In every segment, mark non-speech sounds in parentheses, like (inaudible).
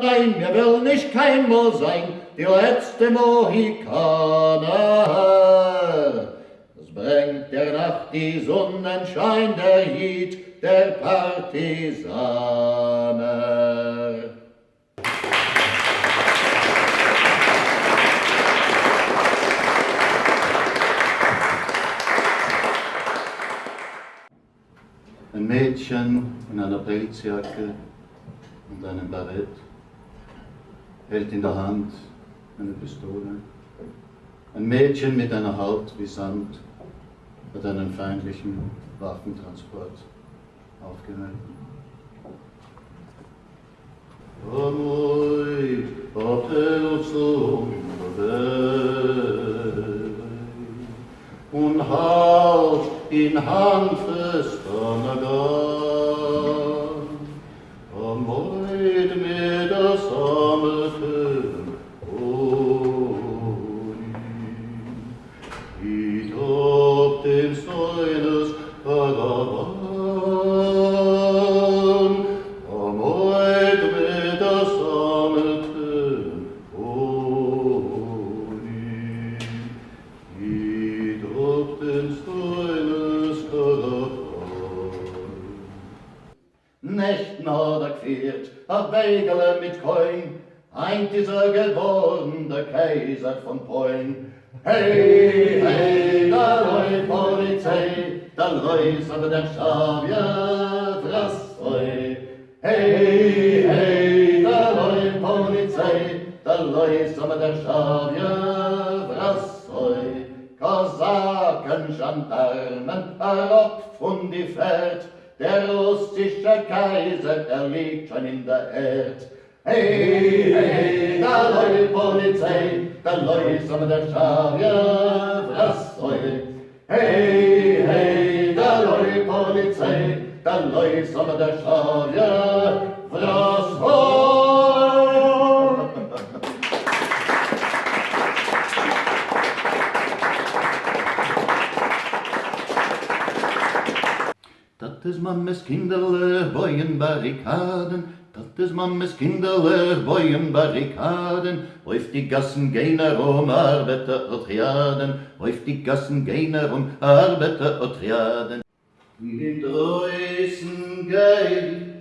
Nein, wir will nicht kein Mo sein, die letzte Mohikaner. Es bringt der Nacht die Sonnenschein, der Hiet der Partisaner. Ein Mädchen in einer Pelzjacke und einem Barett hält in der Hand eine Pistole. Ein Mädchen mit einer Haut wie Sand hat einen feindlichen Waffentransport aufgehalten. Amoi, Apelzum, und halt in Handfest Kaiser von Polen. Hey, hey, da läuft Polizei, da läuft aber der Schavier, was oi. Hey, hey, da läuft Polizei, da läuft aber der Schavier, was oi. Kosaken, Gendarmen, herab von die Pferd, der russische Kaiser, er liegt schon in der Erd. Hey, hey, da läuft Polizei, da läuft aber der Schavier, was soll? Hey, hey, da läuft Polizei, da läuft aber der Schavier, was soll? Dat is mammes kinderle boyen barrikaden, is mammes kinderle boyen barrikaden, auf die Gassen gehen herum, Arbeiter und Triaden, auf die Gassen gehen herum, Arbeiter und Triaden. In Dreußen geil,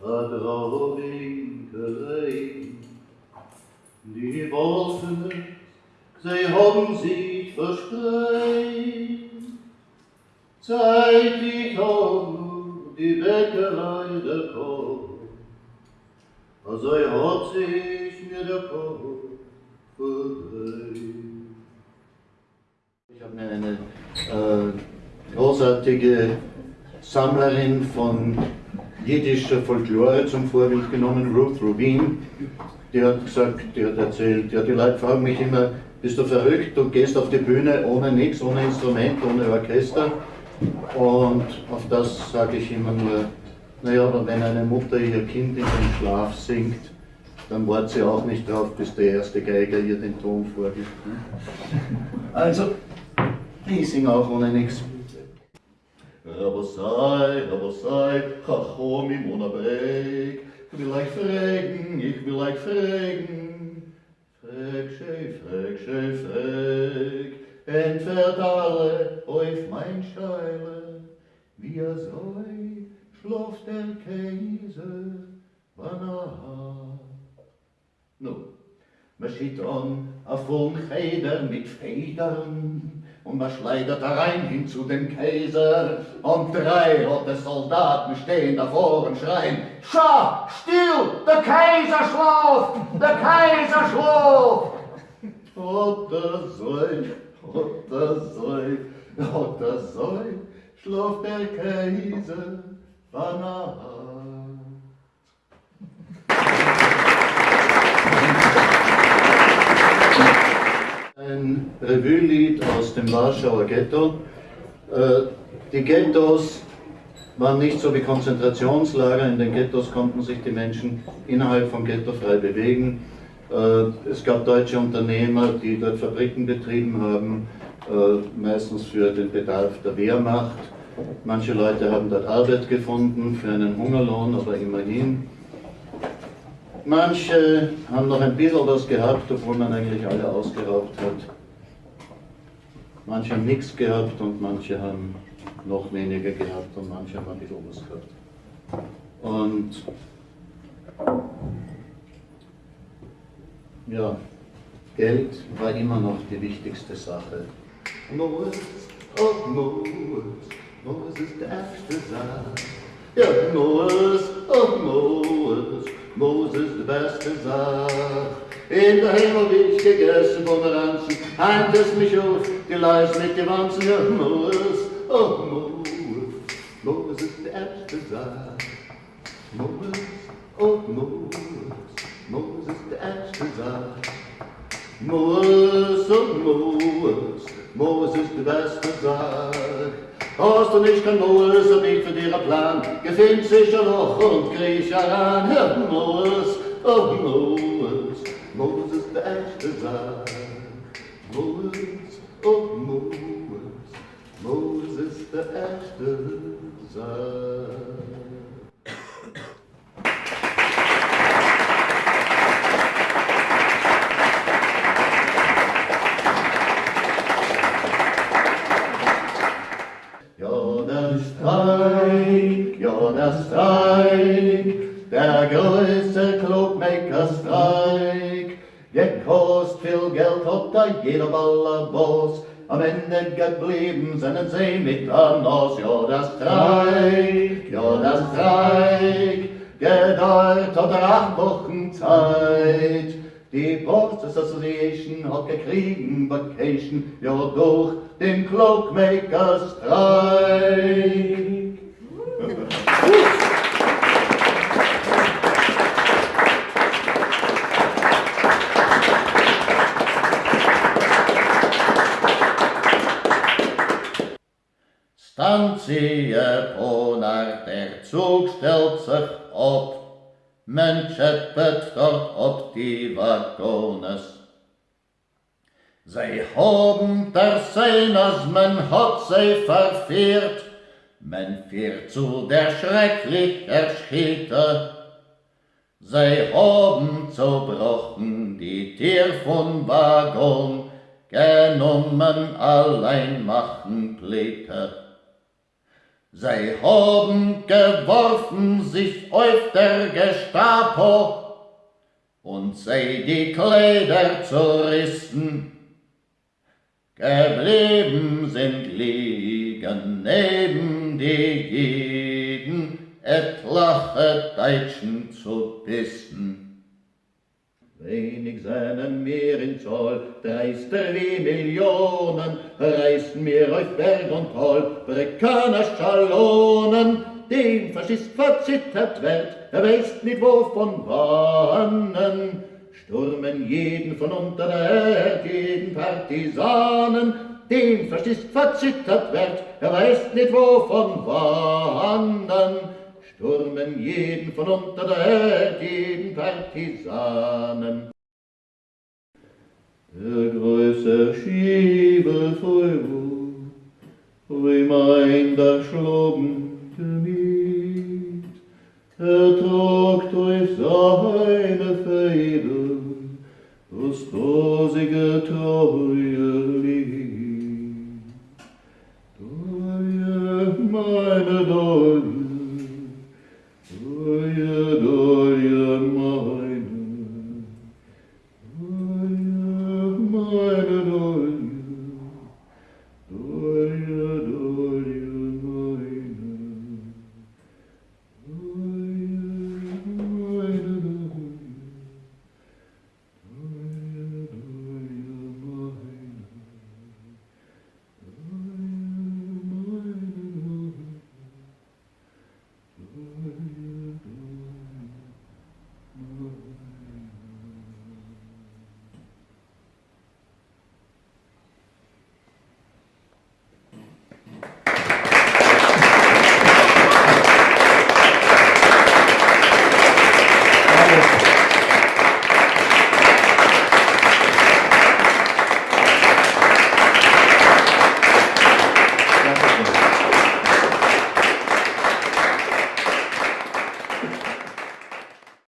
Vertrauwinkelei, die Wolfen, sie haben sich verspreit, Zeit ich auch die Bäckerei der Kopf, also hat sich mir der Kopf verdreht. Ich habe mir eine äh, großartige Sammlerin von jiddischer Folklore zum Vorbild genommen, Ruth Rubin. Die hat gesagt, die hat erzählt, ja, die Leute fragen mich immer, bist du verrückt, du gehst auf die Bühne ohne nichts, ohne Instrument, ohne Orchester. Und auf das sage ich immer nur, naja, aber wenn eine Mutter ihr Kind in den Schlaf singt, dann wartet sie auch nicht drauf, bis der erste Geiger ihr den Ton vorgibt. ne? (laughs) Also, ich singe auch ohne nichts. Aber sei, aber sei, Chachom im Unabreg, ich will euch fragen, ich will euch fragen. Frag, schei, frag, schei, frag, entfert alle auf mein Scheile, wie er soll, schloft der Kaiser, wann er hat. Nun, man schiebt an a Funkheder mit Federn und man schleudert rein hin zu dem Kaiser und drei rote Soldaten stehen davor und schreien Schau, still, der Kaiser schläft, der Kaiser schläft. Oder soll, oder soll, oder soll, schläft der Kaiser, Ein Revue-Lied aus dem Warschauer Ghetto. Äh, Die Ghettos waren nicht so wie Konzentrationslager. In den Ghettos konnten sich die Menschen innerhalb vom Ghetto frei bewegen. Äh, Es gab deutsche Unternehmer, die dort Fabriken betrieben haben, äh, meistens für den Bedarf der Wehrmacht. Manche Leute haben dort Arbeit gefunden für einen Hungerlohn, aber immerhin. Manche haben noch ein bisschen was gehabt, obwohl man eigentlich alle ausgeraubt hat. Manche haben nichts gehabt und manche haben noch weniger gehabt und manche haben ein bisschen was gehabt. Und ja, Geld war immer noch die wichtigste Sache. Moos, oh Moos, Moos ist der erste Sache. Ja, Moos, oh Moos ist die beste Sache. In der Himmel hab ich gegessen Pomeranzen, heint es mich auf, die Leis mit den Wanzen, ja, Moos, oh Moos ist die erste Sache. Moos, oh Moos ist die erste Sache. Moos, oh Moos ist die beste Sache. Hast du nicht kein Moos, so nicht für dir ein Plan, gefind sicher noch und kriech heran, ja, Moos, oh Moos, Moos ist die erste Sache. Moos, oh Moos, Moos ist die erste Sache. Viel Geld hat da jeder Ballerboss, am Ende geblieben sind sie mit an Nos. Ja, der Streik, ja, der Streik, gedauert hat er acht Wochen Zeit. Die Boards Association hat gekriegen Vacation, ja durch den Stanzie Ponar, der Zug stellt sich ab, men scheppet dort ob die Waggones. Sie haben der Seiners, man hat sie verführt, men führt zu der schrecklich Erschiete. Sie haben zerbrochen die Tier von Waggon, genommen allein machen Pläte. Sie haben geworfen sich auf der Gestapo und sie die Kleider zerrissen. Geblieben sind liegen neben die Jeden etlache Deutschen zu bissen. Wenig seinen mehr in Zoll, dreister wie Millionen, reißen mir auf Berg und Tal, Brekaner Schalonen, dem Faschist verzittert wird, er weiß nicht wovon wannen, stürmen jeden von unter der Erde, jeden Partisanen, dem Faschist verzittert wird, er weiß nicht wovon wannen, Firmen, jeden von unter der Welt, jeden Partisanen. Der größte Schiebel voll Wut, wie mein der Schloben gemiet, er trug durch seine Feder das rosige treue Lied. Meine Dorf,